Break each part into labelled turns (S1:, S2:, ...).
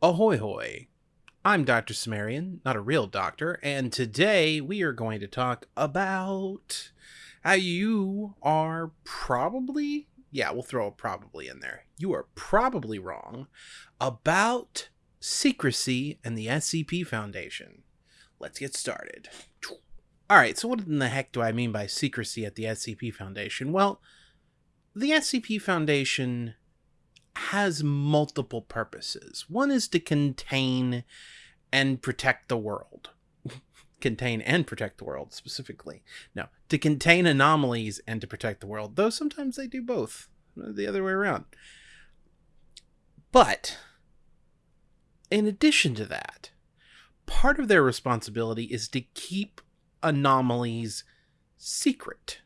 S1: Ahoy hoy! I'm Dr. Cimmerian, not a real doctor, and today we are going to talk about how you are probably, yeah, we'll throw a probably in there. You are probably wrong about secrecy and the SCP Foundation. Let's get started. All right, so what in the heck do I mean by secrecy at the SCP Foundation? Well, the SCP Foundation has multiple purposes. One is to contain and protect the world. contain and protect the world, specifically. No, to contain anomalies and to protect the world, though sometimes they do both, the other way around. But, in addition to that, part of their responsibility is to keep anomalies secret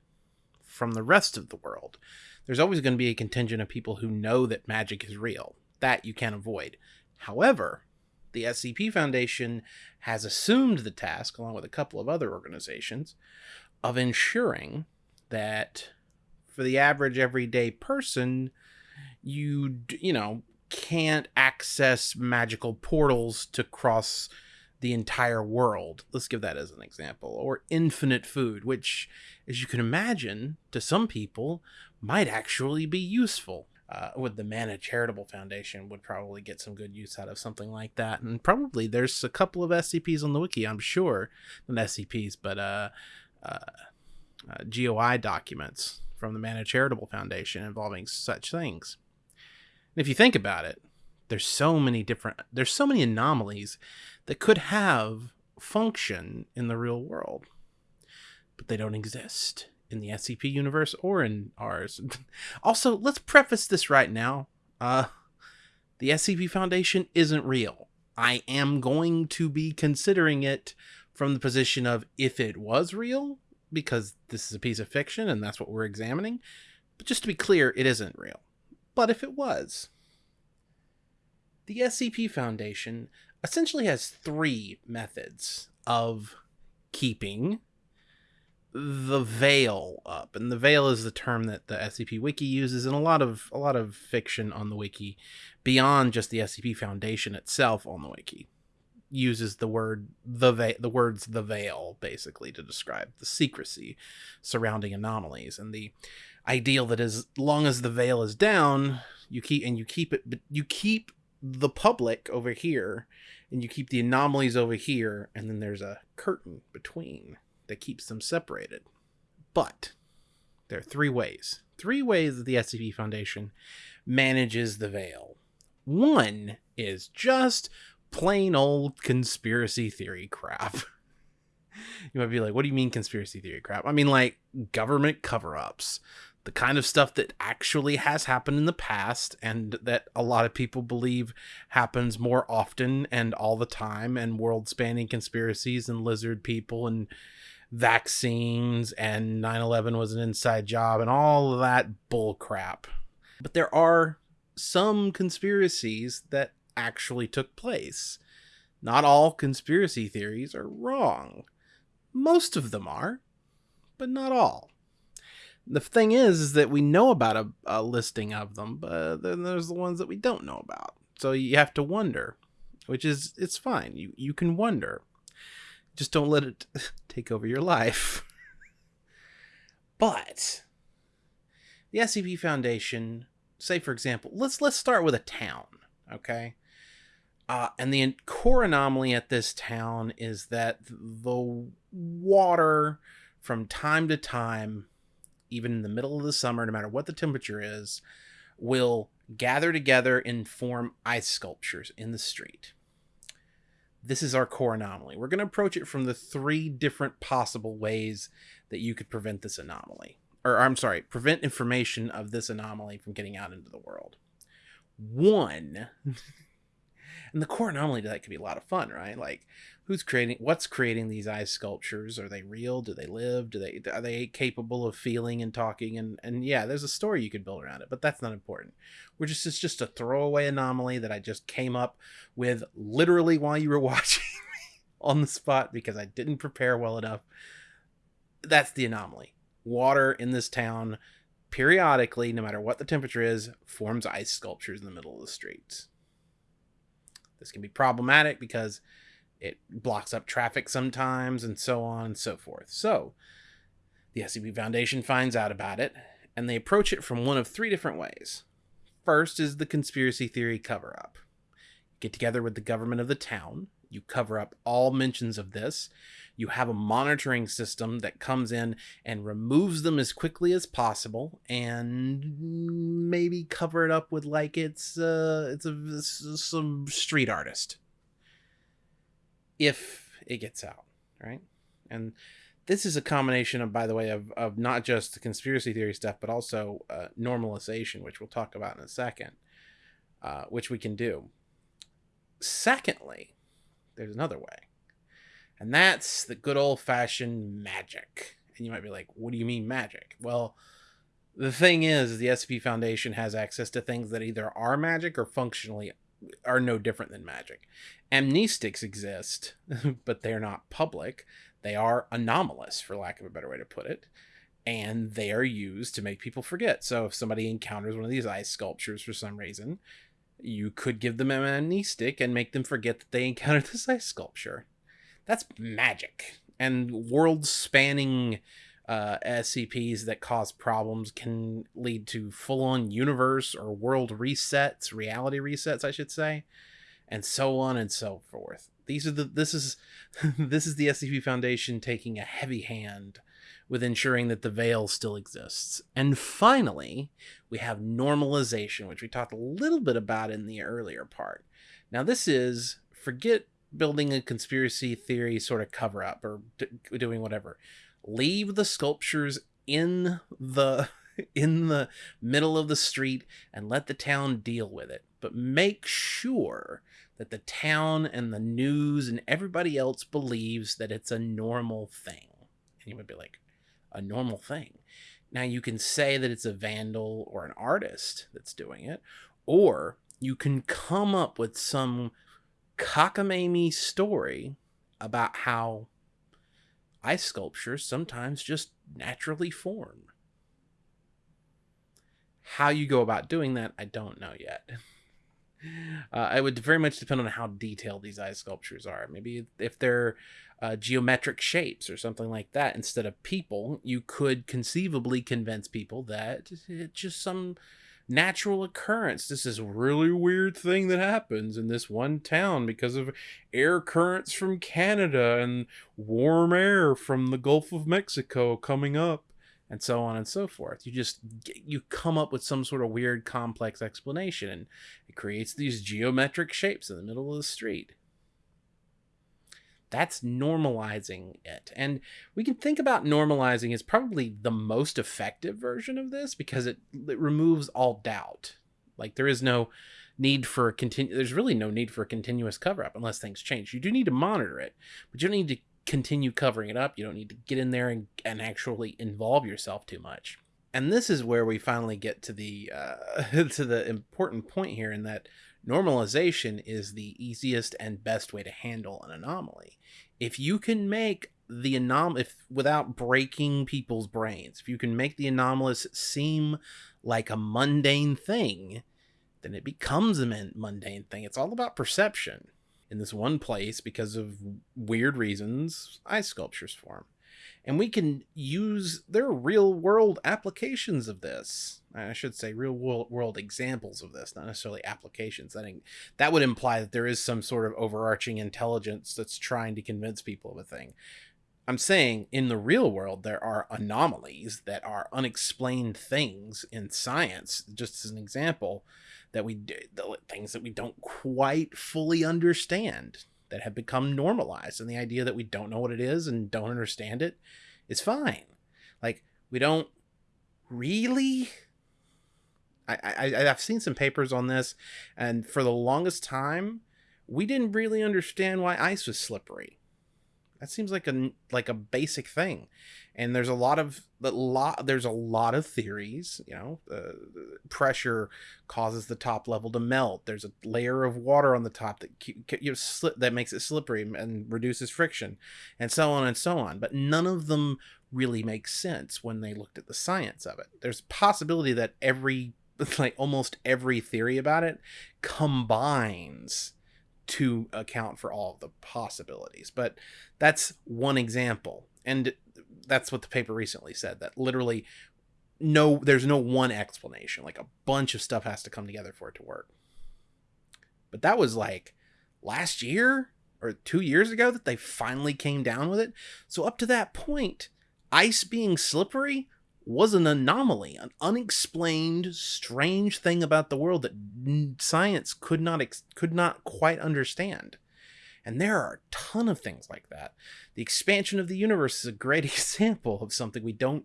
S1: from the rest of the world there's always going to be a contingent of people who know that magic is real. That you can't avoid. However, the SCP Foundation has assumed the task, along with a couple of other organizations, of ensuring that for the average everyday person, you, you know, can't access magical portals to cross the entire world. Let's give that as an example. Or infinite food, which, as you can imagine, to some people might actually be useful. Uh, with the Manna Charitable Foundation would probably get some good use out of something like that. And probably there's a couple of SCPs on the wiki, I'm sure. Not SCPs, but uh, uh, uh GOI documents from the Manna Charitable Foundation involving such things. And if you think about it, there's so many different there's so many anomalies that could have function in the real world, but they don't exist in the SCP universe or in ours. also, let's preface this right now. Uh, the SCP Foundation isn't real. I am going to be considering it from the position of if it was real, because this is a piece of fiction and that's what we're examining. But just to be clear, it isn't real. But if it was, the SCP Foundation essentially has three methods of keeping the veil up and the veil is the term that the scp wiki uses in a lot of a lot of fiction on the wiki beyond just the scp foundation itself on the wiki uses the word the ve- the words the veil basically to describe the secrecy surrounding anomalies and the ideal that as long as the veil is down you keep and you keep it but you keep the public over here and you keep the anomalies over here and then there's a curtain between that keeps them separated. But there are three ways. Three ways that the SCP Foundation manages the veil. One is just plain old conspiracy theory crap. you might be like, what do you mean conspiracy theory crap? I mean, like government cover ups, the kind of stuff that actually has happened in the past and that a lot of people believe happens more often and all the time, and world spanning conspiracies and lizard people and vaccines and 9-11 was an inside job and all that bull crap but there are some conspiracies that actually took place. Not all conspiracy theories are wrong. Most of them are but not all the thing is is that we know about a, a listing of them but then there's the ones that we don't know about so you have to wonder which is it's fine you you can wonder just don't let it take over your life. but the SCP Foundation, say for example, let's let's start with a town, okay? Uh, and the core anomaly at this town is that the water from time to time, even in the middle of the summer, no matter what the temperature is, will gather together and form ice sculptures in the street this is our core anomaly. We're going to approach it from the three different possible ways that you could prevent this anomaly. Or, I'm sorry, prevent information of this anomaly from getting out into the world. One, and the core anomaly to that could be a lot of fun, right? Like, who's creating what's creating these ice sculptures? Are they real? Do they live? Do they are they capable of feeling and talking? And and yeah there's a story you could build around it but that's not important. We're just it's just a throwaway anomaly that i just came up with literally while you were watching me on the spot because i didn't prepare well enough. That's the anomaly. Water in this town periodically no matter what the temperature is forms ice sculptures in the middle of the streets This can be problematic because it blocks up traffic sometimes and so on and so forth. So, the SCP Foundation finds out about it and they approach it from one of three different ways. First is the conspiracy theory cover up. Get together with the government of the town, you cover up all mentions of this. You have a monitoring system that comes in and removes them as quickly as possible, and maybe cover it up with like it's uh, it's a it's some street artist. If it gets out, right? And this is a combination of, by the way, of, of not just the conspiracy theory stuff, but also uh, normalization, which we'll talk about in a second, uh, which we can do. Secondly, there's another way. And that's the good old fashioned magic. And you might be like, what do you mean magic? Well, the thing is, the SCP Foundation has access to things that either are magic or functionally are no different than magic. Amnestics exist, but they're not public. They are anomalous, for lack of a better way to put it. And they are used to make people forget. So if somebody encounters one of these ice sculptures for some reason, you could give them an amnestic and make them forget that they encountered this ice sculpture. That's magic. And world spanning uh, SCPs that cause problems can lead to full on universe or world resets, reality resets, I should say, and so on and so forth. These are the this is this is the SCP Foundation taking a heavy hand with ensuring that the veil still exists. And finally, we have normalization, which we talked a little bit about in the earlier part. Now, this is forget building a conspiracy theory sort of cover up or d- doing whatever. Leave the sculptures in the in the middle of the street and let the town deal with it. But make sure that the town and the news and everybody else believes that it's a normal thing. And you would be like, a normal thing. Now you can say that it's a vandal or an artist that's doing it, or you can come up with some cockamamie story about how ice sculptures sometimes just naturally form. How you go about doing that, I don't know yet. Uh, it would very much depend on how detailed these ice sculptures are. Maybe if they're uh, geometric shapes or something like that instead of people, you could conceivably convince people that it's just some natural occurrence. This is really weird thing that happens in this one town because of air currents from Canada and warm air from the Gulf of Mexico coming up and so on and so forth. You just you come up with some sort of weird complex explanation and it creates these geometric shapes in the middle of the street. That's normalizing it. And we can think about normalizing as probably the most effective version of this because it, it removes all doubt. Like there is no need for a continu- there's really no need for a continuous cover up unless things change. You do need to monitor it, but you don't need to continue covering it up. You don't need to get in there and, and actually involve yourself too much. And this is where we finally get to the uh, to the important point here in that normalization is the easiest and best way to handle an anomaly. If you can make the anom if without breaking people's brains, if you can make the anomalous seem like a mundane thing, then it becomes a mundane thing. It's all about perception. In this one place, because of weird reasons, ice sculptures form and we can use their real world applications of this. I should say real world world examples of this not necessarily applications. I think that would imply that there is some sort of overarching intelligence that's trying to convince people of a thing. I'm saying in the real world there are anomalies that are unexplained things in science just as an example that we the things that we don't quite fully understand that have become normalized and the idea that we don't know what it is and don't understand it is fine. Like we don't really I, I i've seen some papers on this and for the longest time we didn't really understand why ice was slippery that seems like a like a basic thing. And there's a lot of a lot there's a lot of theories you know uh, pressure causes the top level to melt. There's a layer of water on the top that you know, slip that makes it slippery and reduces friction and so on and so on. But none of them really make sense when they looked at the science of it. There's a possibility that every like almost every theory about it combines to account for all the possibilities. But that's one example. And that's what the paper recently said that literally no there's no one explanation. Like a bunch of stuff has to come together for it to work. But that was like last year or 2 years ago that they finally came down with it. So up to that point, ice being slippery was an anomaly, an unexplained, strange thing about the world that science could not could not quite understand. And there are a ton of things like that. The expansion of the universe is a great example of something we don't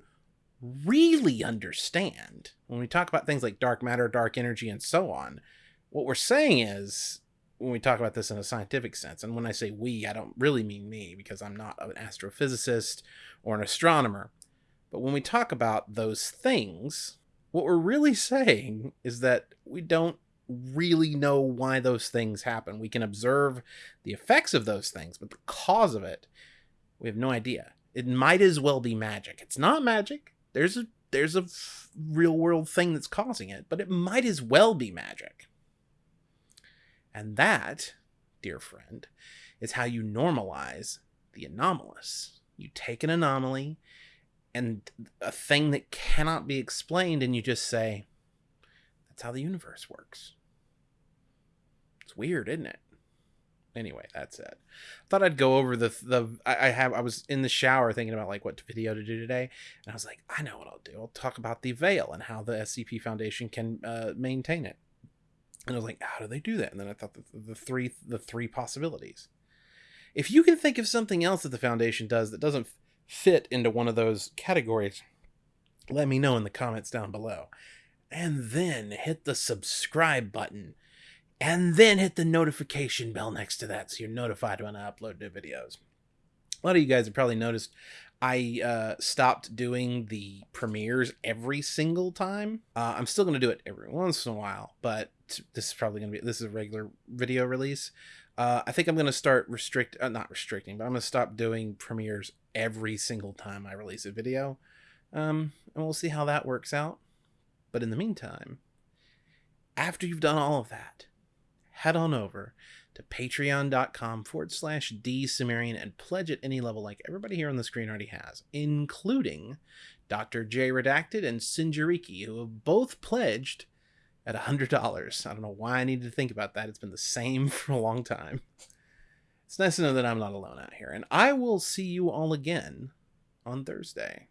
S1: really understand. When we talk about things like dark matter, dark energy, and so on, what we're saying is when we talk about this in a scientific sense, and when I say we, I don't really mean me because I'm not an astrophysicist or an astronomer. But when we talk about those things, what we're really saying is that we don't really know why those things happen. We can observe the effects of those things, but the cause of it, we have no idea. It might as well be magic. It's not magic. There's a there's a real world thing that's causing it, but it might as well be magic. And that, dear friend, is how you normalize the anomalous. You take an anomaly and a thing that cannot be explained, and you just say, that's how the universe works. It's weird, isn't it? Anyway, that's it. I thought I'd go over the the I have I was in the shower thinking about like what video to do today, and I was like, I know what I'll do. I'll talk about the veil and how the SCP Foundation can uh, maintain it. And I was like, how do they do that? And then I thought the, the three the three possibilities. If you can think of something else that the foundation does that doesn't fit into one of those categories, let me know in the comments down below. And then hit the subscribe button. And then hit the notification bell next to that so you're notified when I upload new videos. A lot of you guys have probably noticed I uh, stopped doing the premieres every single time. Uh, I'm still going to do it every once in a while, but this is probably going to be this is a regular video release. Uh, I think I'm going to start restrict, uh, not restricting, but I'm going to stop doing premieres every single time I release a video. Um, and we'll see how that works out. But in the meantime, after you've done all of that, head on over to patreon.com forward slash dsumerian and pledge at any level like everybody here on the screen already has, including Dr. J Redacted and Sinjariki, who have both pledged at $100. I don't know why I needed to think about that. It's been the same for a long time. It's nice to know that I'm not alone out here. And I will see you all again on Thursday.